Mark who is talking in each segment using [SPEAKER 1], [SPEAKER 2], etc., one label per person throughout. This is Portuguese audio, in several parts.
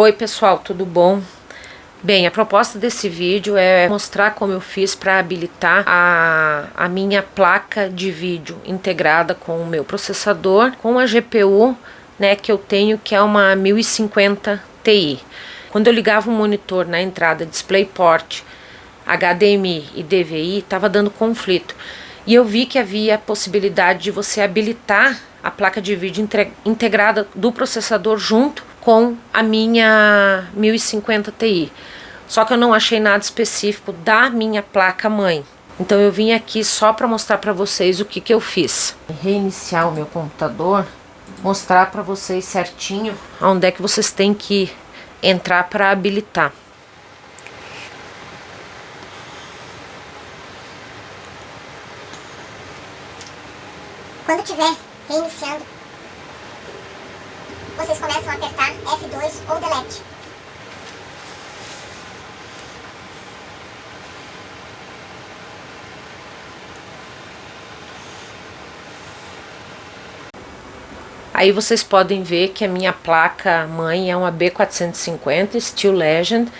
[SPEAKER 1] Oi pessoal, tudo bom? Bem, a proposta desse vídeo é mostrar como eu fiz para habilitar a, a minha placa de vídeo integrada com o meu processador, com a GPU né, que eu tenho, que é uma 1050 Ti. Quando eu ligava o monitor na entrada DisplayPort, HDMI e DVI, estava dando conflito. E eu vi que havia a possibilidade de você habilitar a placa de vídeo integrada do processador junto com a minha 1050 Ti. Só que eu não achei nada específico da minha placa mãe. Então eu vim aqui só para mostrar para vocês o que, que eu fiz. Reiniciar o meu computador, mostrar para vocês certinho onde é que vocês têm que entrar para habilitar.
[SPEAKER 2] Quando tiver reiniciando, vocês começam a apertar F2 ou Delete.
[SPEAKER 1] Aí vocês podem ver que a minha placa mãe é uma B450 Steel Legend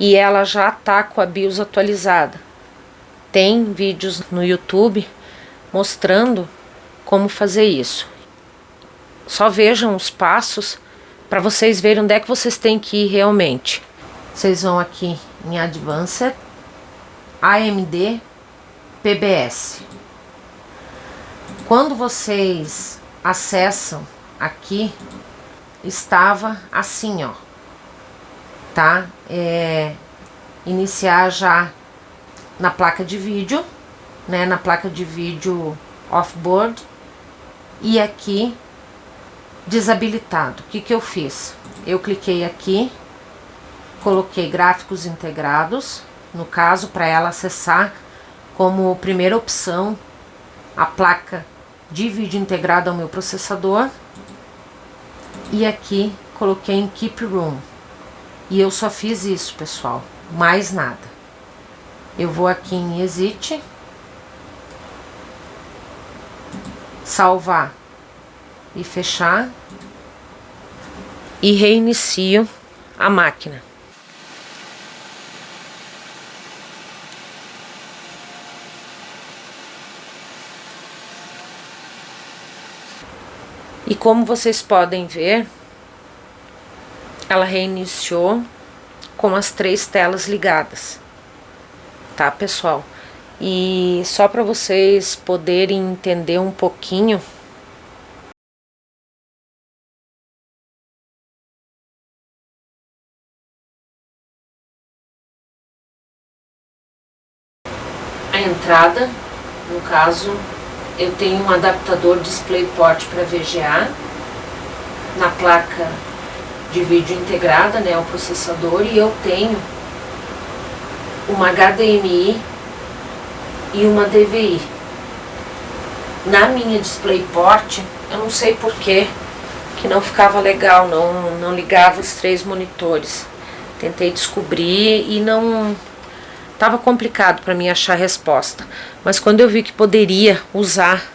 [SPEAKER 1] e ela já tá com a BIOS atualizada. Tem vídeos no YouTube mostrando como fazer isso. Só vejam os passos para vocês verem onde é que vocês têm que ir realmente. Vocês vão aqui em Advanced, AMD, PBS. Quando vocês acessam aqui, estava assim, ó, tá? É, iniciar já na placa de vídeo, né? Na placa de vídeo off-board e aqui desabilitado. O que, que eu fiz? Eu cliquei aqui, coloquei gráficos integrados, no caso, para ela acessar como primeira opção a placa de vídeo integrada ao meu processador. E aqui coloquei em Keep Room. E eu só fiz isso, pessoal, mais nada. Eu vou aqui em Exit salvar e fechar e reinicio a máquina. E como vocês podem ver, ela reiniciou com as três telas ligadas, tá pessoal? E só para vocês poderem entender um pouquinho entrada, no caso, eu tenho um adaptador DisplayPort para VGA na placa de vídeo integrada, né, o processador, e eu tenho uma HDMI e uma DVI. Na minha DisplayPort, eu não sei porquê, que não ficava legal, não, não ligava os três monitores. Tentei descobrir e não... Tava complicado para mim achar a resposta. Mas quando eu vi que poderia usar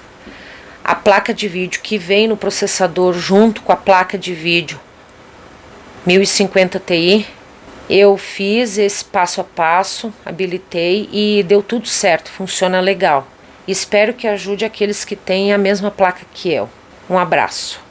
[SPEAKER 1] a placa de vídeo que vem no processador junto com a placa de vídeo 1050 Ti, eu fiz esse passo a passo, habilitei e deu tudo certo, funciona legal. Espero que ajude aqueles que têm a mesma placa que eu. Um abraço.